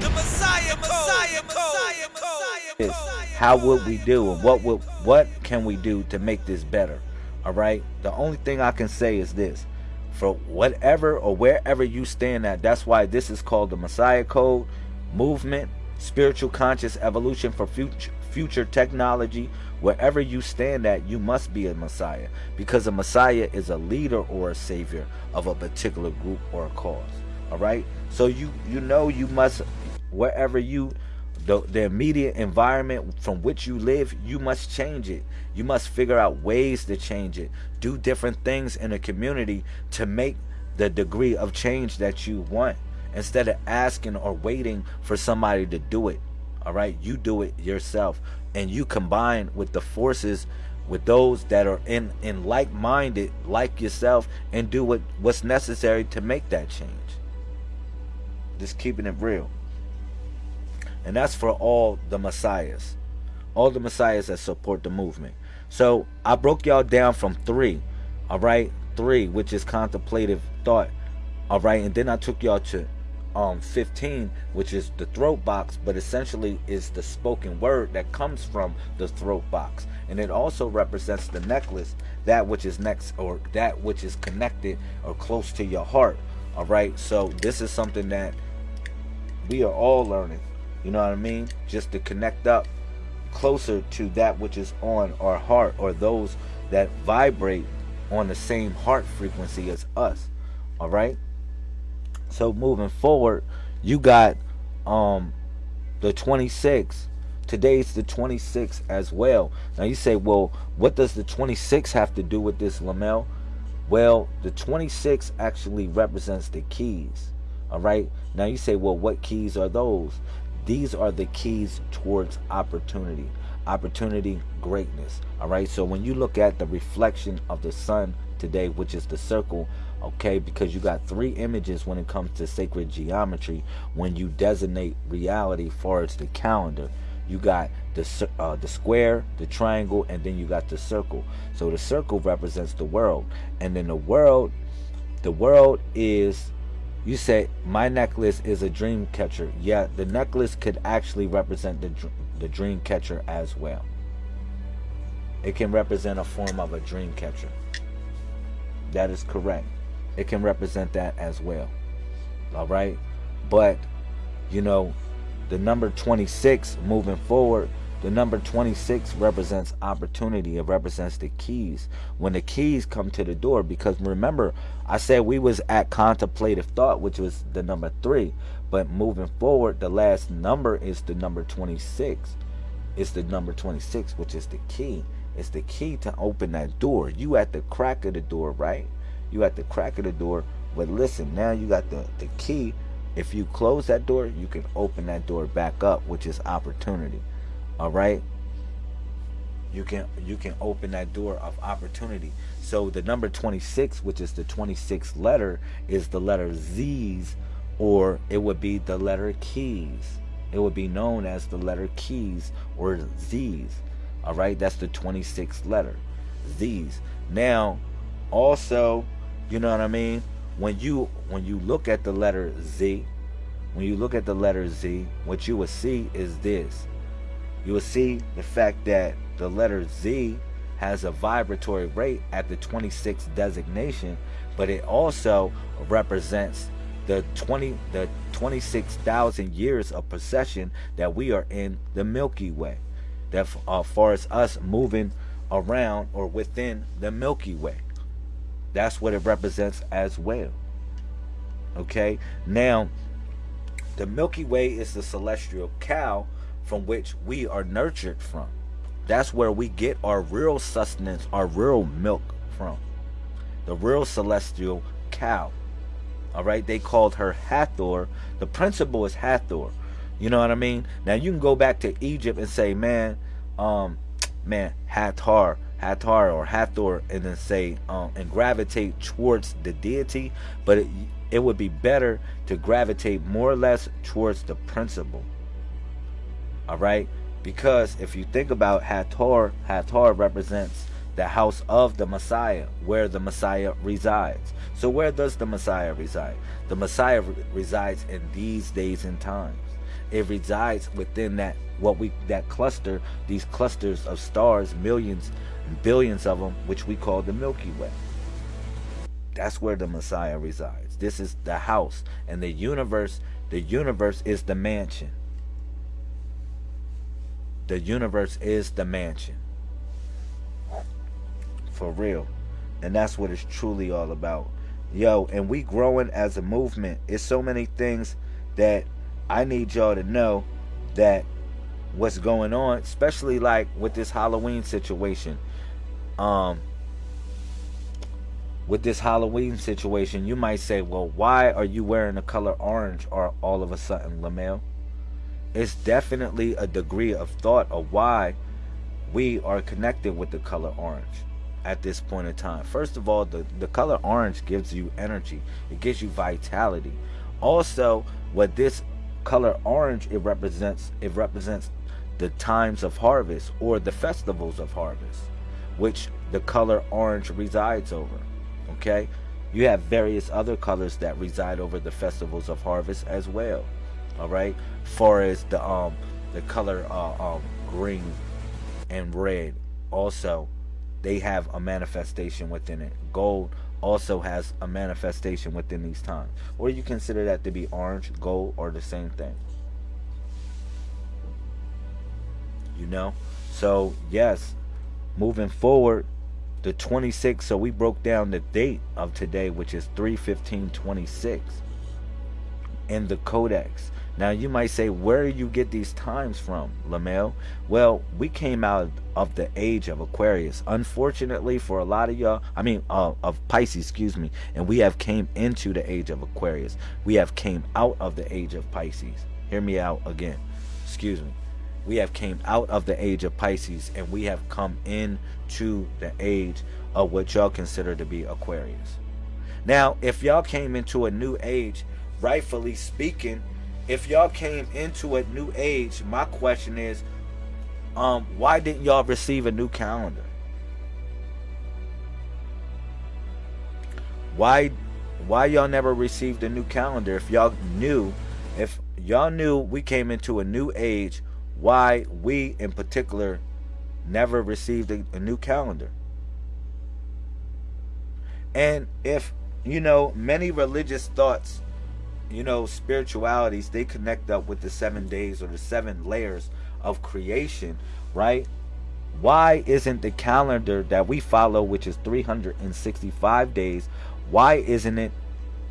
The Messiah, Messiah, Messiah, Messiah, is how would we do and what would what can we do to make this better? All right? The only thing i can say is this. For whatever or wherever you stand at that's why this is called the messiah code movement spiritual conscious evolution for future future technology. Wherever you stand at you must be a messiah because a messiah is a leader or a savior of a particular group or a cause. All right? So you you know you must wherever you the, the immediate environment from which you live you must change it. You must figure out ways to change it. Do different things in a community to make the degree of change that you want instead of asking or waiting for somebody to do it. All right? You do it yourself and you combine with the forces with those that are in in like-minded like yourself and do what what's necessary to make that change. Just keeping it real and that's for all the messiahs. All the messiahs that support the movement. So i broke y'all down from three all right? Three which is contemplative thought all right? And then i took y'all to um 15 which is the throat box but essentially is the spoken word that comes from the throat box. And it also represents the necklace that which is next or that which is connected or close to your heart all right? So this is something that we are all learning you know what I mean? Just to connect up closer to that which is on our heart or those that vibrate on the same heart frequency as us. All right? So moving forward, you got um the 26 today's the 26th as well now you say well what does the 26 have to do with this lamel well the 26 actually represents the keys all right now you say well what keys are those these are the keys towards opportunity opportunity greatness all right? So when you look at the reflection of the sun today which is the circle okay because you got three images when it comes to sacred geometry when you designate reality far as the calendar you got the uh, the square the triangle and then you got the circle. So the circle represents the world and then the world the world is you say my necklace is a dream catcher. Yeah, the necklace could actually represent the the dream catcher as well. It can represent a form of a dream catcher. That is correct. It can represent that as well. All right? But you know, the number 26 moving forward the number 26 represents opportunity. It represents the keys. When the keys come to the door, because remember, I said we was at contemplative thought, which was the number three. But moving forward, the last number is the number 26. It's the number 26, which is the key. It's the key to open that door. You at the crack of the door, right? You at the crack of the door. But listen, now you got the, the key. If you close that door, you can open that door back up, which is opportunity all right? You can you can open that door of opportunity. So the number 26 which is the 26th letter is the letter z's or it would be the letter keys it would be known as the letter keys or z's. All right? That's the 26th letter z's. Now also you know what i mean? When you when you look at the letter z when you look at the letter z what you will see is this you will see the fact that the letter Z has a vibratory rate at the 26th designation, but it also represents the 20 the 26,000 years of procession that we are in the Milky Way. That uh, far as us moving around or within the Milky Way. That's what it represents as well. Okay? Now, the Milky Way is the celestial cow from which we are nurtured from. That's where we get our real sustenance, our real milk from. The real celestial cow. All right, they called her Hathor. The principle is Hathor. You know what I mean? Now you can go back to Egypt and say, man, um, man, Hathor, Hathor or Hathor, and then say, um, and gravitate towards the deity. But it, it would be better to gravitate more or less towards the principle all right because if you think about Hathor Hathor represents the house of the Messiah where the Messiah resides so where does the Messiah reside the Messiah re resides in these days and times It resides within that what we that cluster, these clusters of stars, millions and billions of them, which we call the Milky Way. That's where the Messiah resides. This is the house and the universe. The universe is the mansion. The universe is the mansion. For real. And that's what it's truly all about. Yo, and we growing as a movement. It's so many things that I need y'all to know that what's going on, especially like with this Halloween situation. Um with this Halloween situation, you might say, well, why are you wearing the color orange or all of a sudden, Lamel? It's definitely a degree of thought of why we are connected with the color orange at this point in time. First of all, the, the color orange gives you energy. It gives you vitality. Also, what this color orange it represents, it represents the times of harvest or the festivals of harvest, which the color orange resides over. Okay? You have various other colors that reside over the festivals of harvest as well. All right? Far as the um the color uh, um green and red also they have a manifestation within it. Gold also has a manifestation within these times. Or you consider that to be orange, gold, or the same thing. You know? So, yes, moving forward, the 26th, so we broke down the date of today, which is 31526 in the Codex. Now you might say, where do you get these times from, Lamel? Well, we came out of the age of Aquarius. Unfortunately, for a lot of y'all, I mean, uh, of Pisces, excuse me, and we have came into the age of Aquarius. We have came out of the age of Pisces. Hear me out again. Excuse me. We have came out of the age of Pisces, and we have come into the age of what y'all consider to be Aquarius. Now, if y'all came into a new age, rightfully speaking if y'all came into a new age, my question is, um, why didn't y'all receive a new calendar? Why why y'all never received a new calendar if y'all knew if y'all knew we came into a new age, why we in particular never received a, a new calendar? And if you know many religious thoughts you know, spiritualities, they connect up with the seven days or the seven layers of creation, right? Why isn't the calendar that we follow, which is 365 days, why isn't it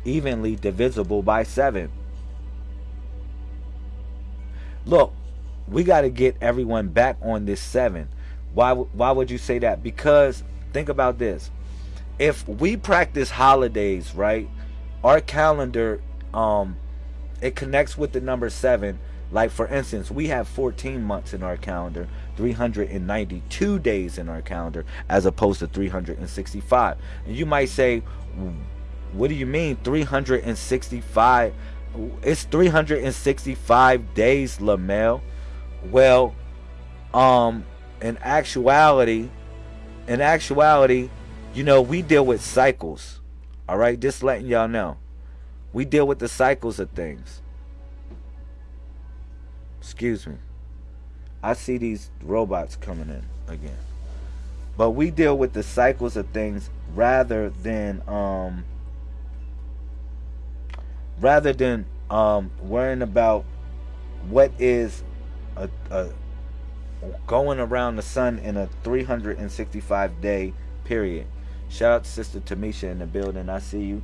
evenly divisible by seven? Look, we got to get everyone back on this seven. Why, why would you say that? Because think about this. If we practice holidays, right, our calendar um it connects with the number seven. Like for instance we have 14 months in our calendar 392 days in our calendar as opposed to 365 and you might say what do you mean 365 it's 365 days lamel well um in actuality in actuality you know we deal with cycles. All right just letting y'all know we deal with the cycles of things. Excuse me. I see these robots coming in again. But we deal with the cycles of things rather than um rather than um worrying about what is a, a going around the sun in a 365 day period. Shout out to Sister Tamisha in the building. I see you.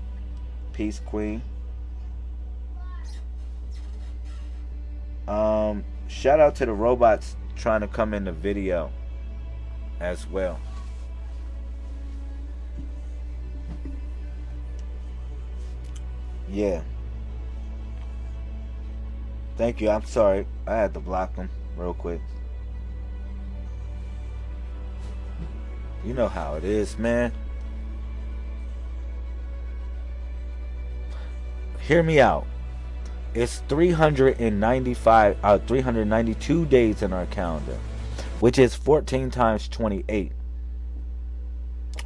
Peace, Queen. Um, shout out to the robots trying to come in the video as well. Yeah. Thank you. I'm sorry. I had to block them real quick. You know how it is, man. Hear me out. It's 395, uh, 392 days in our calendar, which is 14 times 28,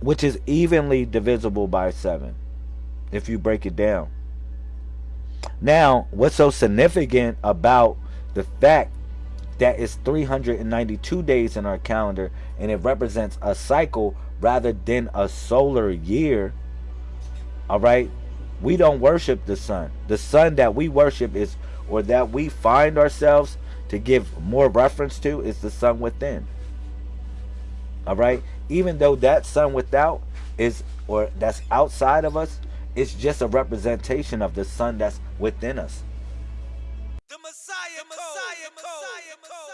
which is evenly divisible by 7 if you break it down. Now, what's so significant about The fact that it's 392 days in our calendar and it represents a cycle rather than a solar year. All right? We don't worship the sun. The sun that we worship is or that we find ourselves to give more reference to is the sun within. All right? Even though that sun without is or that's outside of us, it's just a representation of the sun that's within us. The Messiah Code.